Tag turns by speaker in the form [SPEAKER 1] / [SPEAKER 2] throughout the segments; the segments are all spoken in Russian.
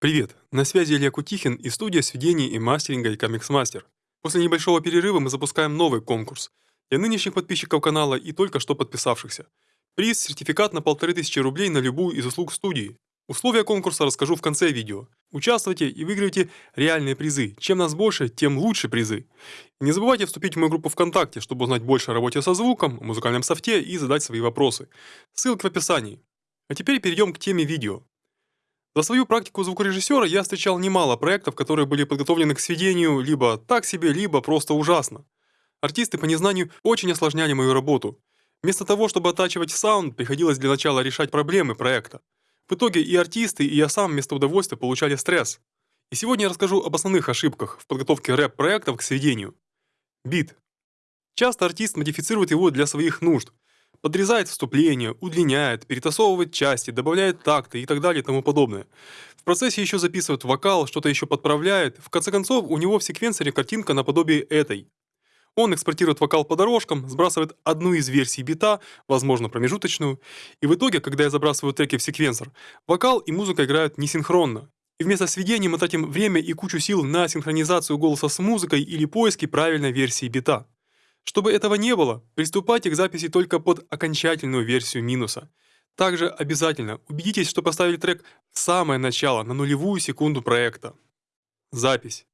[SPEAKER 1] Привет, на связи Илья Кутихин и студия сведений и мастеринга и Comics Master. После небольшого перерыва мы запускаем новый конкурс для нынешних подписчиков канала и только что подписавшихся. Приз – сертификат на 1500 рублей на любую из услуг студии. Условия конкурса расскажу в конце видео. Участвуйте и выигрывайте реальные призы. Чем нас больше, тем лучше призы. И не забывайте вступить в мою группу ВКонтакте, чтобы узнать больше о работе со звуком, музыкальном софте и задать свои вопросы. Ссылка в описании. А теперь перейдем к теме видео. За свою практику звукорежиссера я встречал немало проектов, которые были подготовлены к сведению либо так себе, либо просто ужасно. Артисты по незнанию очень осложняли мою работу. Вместо того, чтобы оттачивать саунд, приходилось для начала решать проблемы проекта. В итоге и артисты, и я сам вместо удовольствия получали стресс. И сегодня я расскажу об основных ошибках в подготовке рэп-проектов к сведению. Бит. Часто артист модифицирует его для своих нужд, Подрезает вступление, удлиняет, перетасовывает части, добавляет такты и так далее и тому подобное. В процессе еще записывает вокал, что-то еще подправляет. В конце концов, у него в секвенсоре картинка наподобие этой. Он экспортирует вокал по дорожкам, сбрасывает одну из версий бита, возможно промежуточную, и в итоге, когда я забрасываю треки в секвенсор, вокал и музыка играют несинхронно. И вместо сведения мы тратим время и кучу сил на синхронизацию голоса с музыкой или поиски правильной версии бита. Чтобы этого не было, приступайте к записи только под окончательную версию минуса. Также обязательно убедитесь, что поставили трек в самое начало, на нулевую секунду проекта. Запись.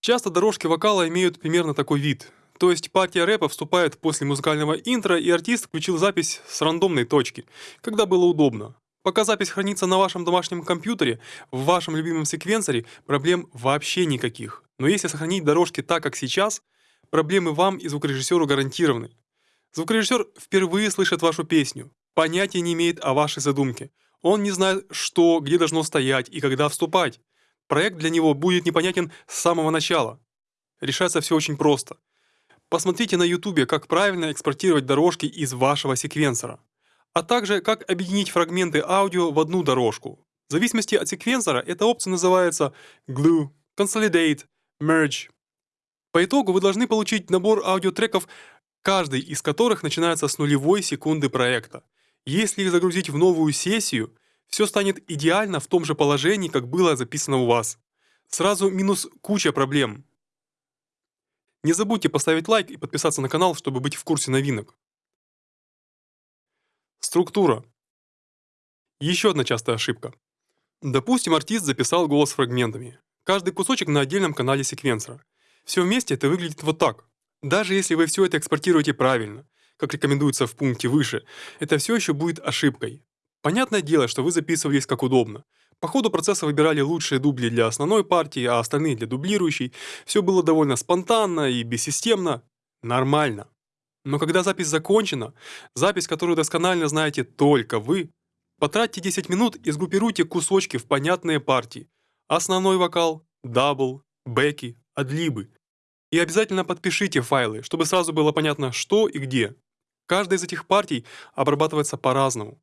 [SPEAKER 1] Часто дорожки вокала имеют примерно такой вид. То есть партия рэпа вступает после музыкального интро, и артист включил запись с рандомной точки, когда было удобно. Пока запись хранится на вашем домашнем компьютере, в вашем любимом секвенсоре, проблем вообще никаких. Но если сохранить дорожки так, как сейчас – Проблемы вам и звукорежиссеру гарантированы. Звукорежиссер впервые слышит вашу песню, понятия не имеет о вашей задумке. Он не знает, что, где должно стоять и когда вступать. Проект для него будет непонятен с самого начала. Решается все очень просто. Посмотрите на YouTube, как правильно экспортировать дорожки из вашего секвенсора, а также как объединить фрагменты аудио в одну дорожку. В зависимости от секвенсора эта опция называется Glue, Consolidate, Merge. По итогу вы должны получить набор аудиотреков, каждый из которых начинается с нулевой секунды проекта. Если их загрузить в новую сессию, все станет идеально в том же положении, как было записано у вас. Сразу минус куча проблем. Не забудьте поставить лайк и подписаться на канал, чтобы быть в курсе новинок. Структура. Еще одна частая ошибка. Допустим, артист записал голос фрагментами. Каждый кусочек на отдельном канале секвенсора. Все вместе это выглядит вот так. Даже если вы все это экспортируете правильно, как рекомендуется в пункте выше, это все еще будет ошибкой. Понятное дело, что вы записывались как удобно. По ходу процесса выбирали лучшие дубли для основной партии, а остальные для дублирующей. Все было довольно спонтанно и бессистемно. Нормально. Но когда запись закончена, запись, которую досконально знаете только вы, потратьте 10 минут и сгруппируйте кусочки в понятные партии. Основной вокал, double, бэки, адлибы. И обязательно подпишите файлы, чтобы сразу было понятно, что и где. Каждая из этих партий обрабатывается по-разному.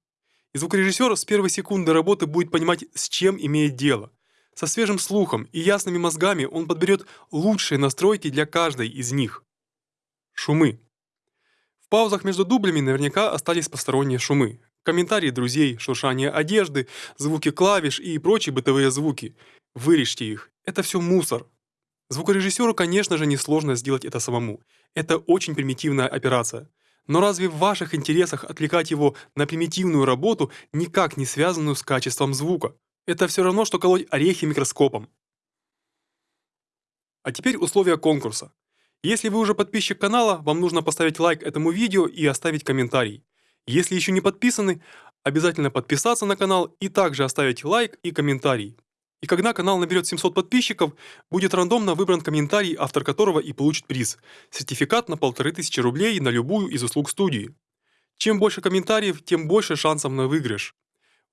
[SPEAKER 1] И звукорежиссер с первой секунды работы будет понимать, с чем имеет дело. Со свежим слухом и ясными мозгами он подберет лучшие настройки для каждой из них. Шумы. В паузах между дублями наверняка остались посторонние шумы. Комментарии друзей, шуршание одежды, звуки клавиш и прочие бытовые звуки. Вырежьте их. Это все мусор, Звукорежиссеру, конечно же, несложно сделать это самому. Это очень примитивная операция. Но разве в ваших интересах отвлекать его на примитивную работу, никак не связанную с качеством звука? Это все равно, что колоть орехи микроскопом. А теперь условия конкурса. Если вы уже подписчик канала, вам нужно поставить лайк этому видео и оставить комментарий. Если еще не подписаны, обязательно подписаться на канал и также оставить лайк и комментарий. И когда канал наберет 700 подписчиков, будет рандомно выбран комментарий, автор которого и получит приз – сертификат на 1500 рублей на любую из услуг студии. Чем больше комментариев, тем больше шансов на выигрыш.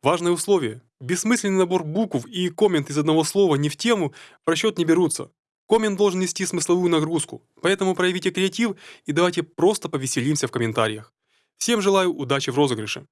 [SPEAKER 1] Важное условие – бессмысленный набор букв и коммент из одного слова не в тему в расчет не берутся. Коммент должен нести смысловую нагрузку, поэтому проявите креатив и давайте просто повеселимся в комментариях. Всем желаю удачи в розыгрыше.